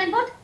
Davenport?